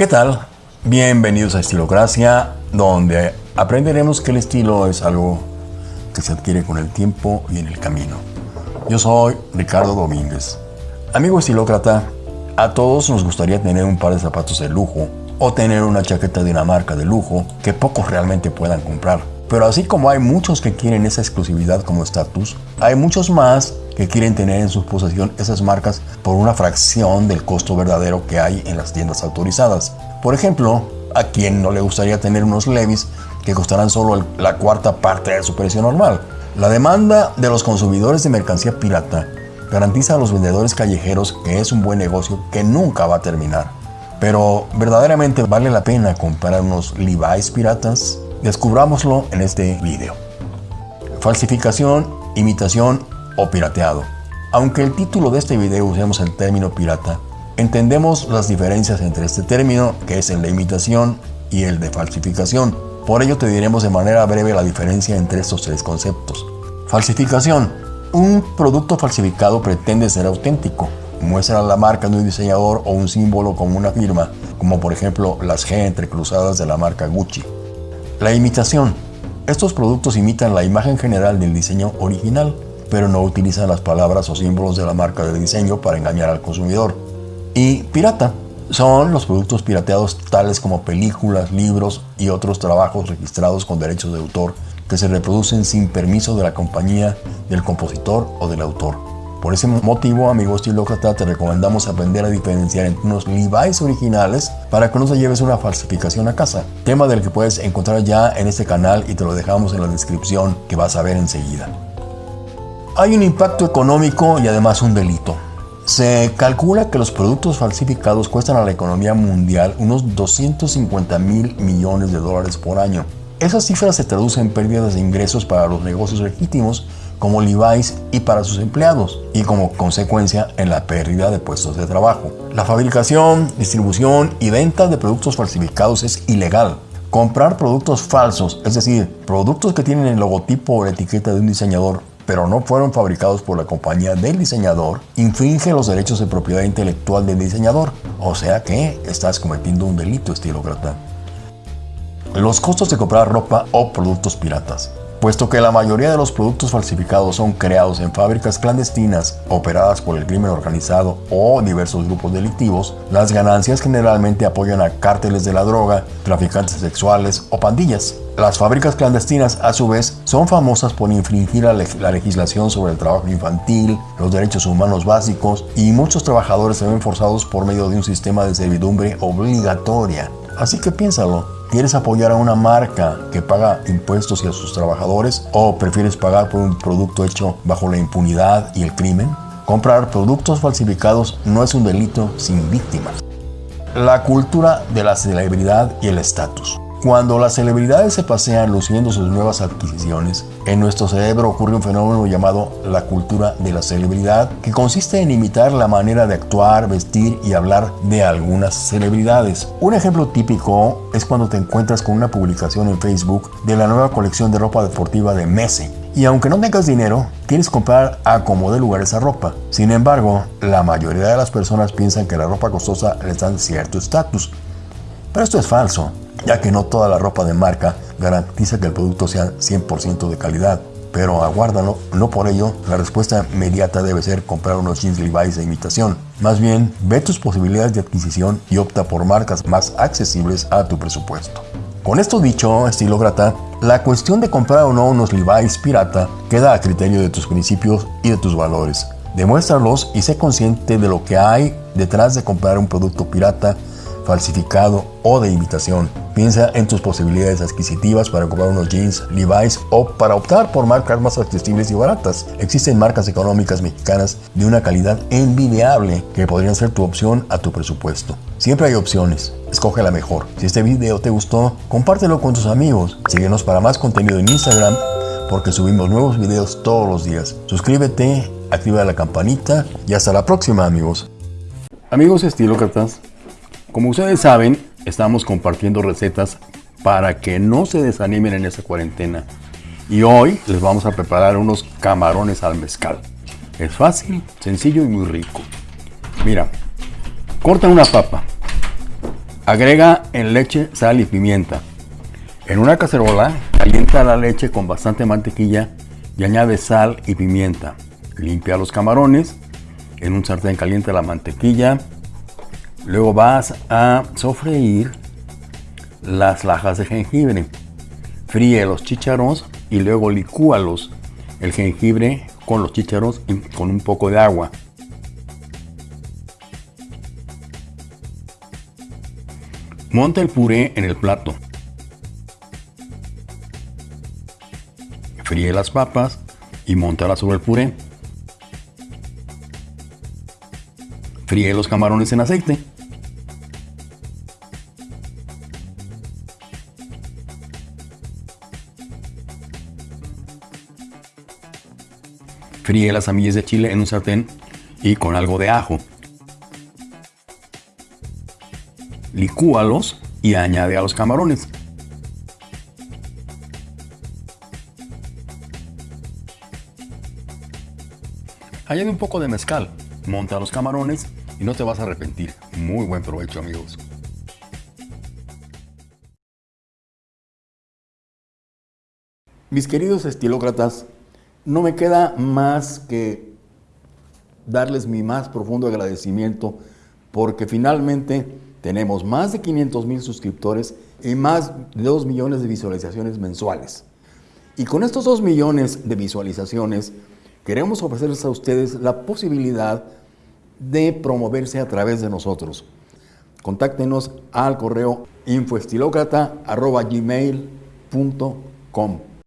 ¿Qué tal? Bienvenidos a Estilocracia, donde aprenderemos que el estilo es algo que se adquiere con el tiempo y en el camino. Yo soy Ricardo Domínguez. Amigo estilócrata, a todos nos gustaría tener un par de zapatos de lujo o tener una chaqueta de una marca de lujo que pocos realmente puedan comprar. Pero así como hay muchos que quieren esa exclusividad como estatus, hay muchos más que quieren tener en su posesión esas marcas por una fracción del costo verdadero que hay en las tiendas autorizadas. Por ejemplo, a quien no le gustaría tener unos Levis que costarán solo la cuarta parte de su precio normal. La demanda de los consumidores de mercancía pirata garantiza a los vendedores callejeros que es un buen negocio que nunca va a terminar. Pero verdaderamente vale la pena comprar unos Levi's piratas? Descubrámoslo en este video. Falsificación, imitación o pirateado. Aunque el título de este video usemos el término pirata, entendemos las diferencias entre este término, que es el de imitación, y el de falsificación. Por ello te diremos de manera breve la diferencia entre estos tres conceptos. Falsificación. Un producto falsificado pretende ser auténtico. Muestra la marca de un diseñador o un símbolo como una firma, como por ejemplo las G entrecruzadas de la marca Gucci. La imitación. Estos productos imitan la imagen general del diseño original, pero no utilizan las palabras o símbolos de la marca de diseño para engañar al consumidor. Y pirata son los productos pirateados tales como películas, libros y otros trabajos registrados con derechos de autor que se reproducen sin permiso de la compañía, del compositor o del autor. Por ese motivo, amigo estilócrata, te recomendamos aprender a diferenciar entre unos Levi's originales para que no te lleves una falsificación a casa. Tema del que puedes encontrar ya en este canal y te lo dejamos en la descripción que vas a ver enseguida. Hay un impacto económico y además un delito. Se calcula que los productos falsificados cuestan a la economía mundial unos 250 mil millones de dólares por año. Esas cifras se traducen en pérdidas de ingresos para los negocios legítimos como Levi's y para sus empleados, y como consecuencia en la pérdida de puestos de trabajo. La fabricación, distribución y venta de productos falsificados es ilegal. Comprar productos falsos, es decir, productos que tienen el logotipo o la etiqueta de un diseñador pero no fueron fabricados por la compañía del diseñador, infringe los derechos de propiedad intelectual del diseñador. O sea que estás cometiendo un delito estilócrata. Los costos de comprar ropa o productos piratas. Puesto que la mayoría de los productos falsificados son creados en fábricas clandestinas operadas por el crimen organizado o diversos grupos delictivos, las ganancias generalmente apoyan a cárteles de la droga, traficantes sexuales o pandillas. Las fábricas clandestinas, a su vez, son famosas por infringir la, legislación sobre el trabajo infantil, los derechos humanos básicos y muchos trabajadores se ven forzados por medio de un sistema de servidumbre obligatoria. Así que piénsalo, ¿Quieres apoyar a una marca que paga impuestos y a sus trabajadores o prefieres pagar por un producto hecho bajo la impunidad y el crimen? Comprar productos falsificados no es un delito sin víctimas. La cultura de la celebridad y el estatus. Cuando las celebridades se pasean luciendo sus nuevas adquisiciones, en nuestro cerebro ocurre un fenómeno llamado la cultura de la celebridad, que consiste en imitar la manera de actuar, vestir y hablar de algunas celebridades. Un ejemplo típico es cuando te encuentras con una publicación en Facebook de la nueva colección de ropa deportiva de Messi. Y aunque no tengas dinero, quieres comprar a como de lugar esa ropa. Sin embargo, la mayoría de las personas piensan que la ropa costosa les dan cierto estatus. Pero esto es falso ya que no toda la ropa de marca garantiza que el producto sea 100% de calidad. Pero aguárdalo, no por ello la respuesta inmediata debe ser comprar unos jeans Levi's de imitación. Más bien, ve tus posibilidades de adquisición y opta por marcas más accesibles a tu presupuesto. Con esto dicho, estilócrata, la cuestión de comprar o no unos Levi's pirata queda a criterio de tus principios y de tus valores. Demuéstralos y sé consciente de lo que hay detrás de comprar un producto pirata falsificado o de imitación. Piensa en tus posibilidades adquisitivas para comprar unos jeans Levi's o para optar por marcas más accesibles y baratas. Existen marcas económicas mexicanas de una calidad envidiable que podrían ser tu opción a tu presupuesto. Siempre hay opciones. Escoge la mejor. Si este video te gustó, compártelo con tus amigos. Síguenos para más contenido en Instagram porque subimos nuevos videos todos los días. Suscríbete, activa la campanita y hasta la próxima amigos. Amigos estilócratas, como ustedes saben, estamos compartiendo recetas para que no se desanimen en esta cuarentena. Y hoy les vamos a preparar unos camarones al mezcal. Es fácil, sencillo y muy rico. Mira, corta una papa. Agrega en leche, sal y pimienta. En una cacerola, calienta la leche con bastante mantequilla y añade sal y pimienta. Limpia los camarones. En un sartén calienta la mantequilla. Luego vas a sofreír las lajas de jengibre. Fríe los chícharos y luego licúalos. El jengibre con los chícharos y con un poco de agua. Monta el puré en el plato. Fríe las papas y montalas sobre el puré. Fríe los camarones en aceite. Fríe las semillas de chile en un sartén y con algo de ajo. Licúalos y añade a los camarones. Añade un poco de mezcal, monta los camarones y no te vas a arrepentir. Muy buen provecho amigos. Mis queridos estilócratas, no me queda más que darles mi más profundo agradecimiento porque finalmente tenemos más de 500 mil suscriptores y más de 2 millones de visualizaciones mensuales. Y con estos 2 millones de visualizaciones, queremos ofrecerles a ustedes la posibilidad de promoverse a través de nosotros. Contáctenos al correo infoestilocrata.gmail.com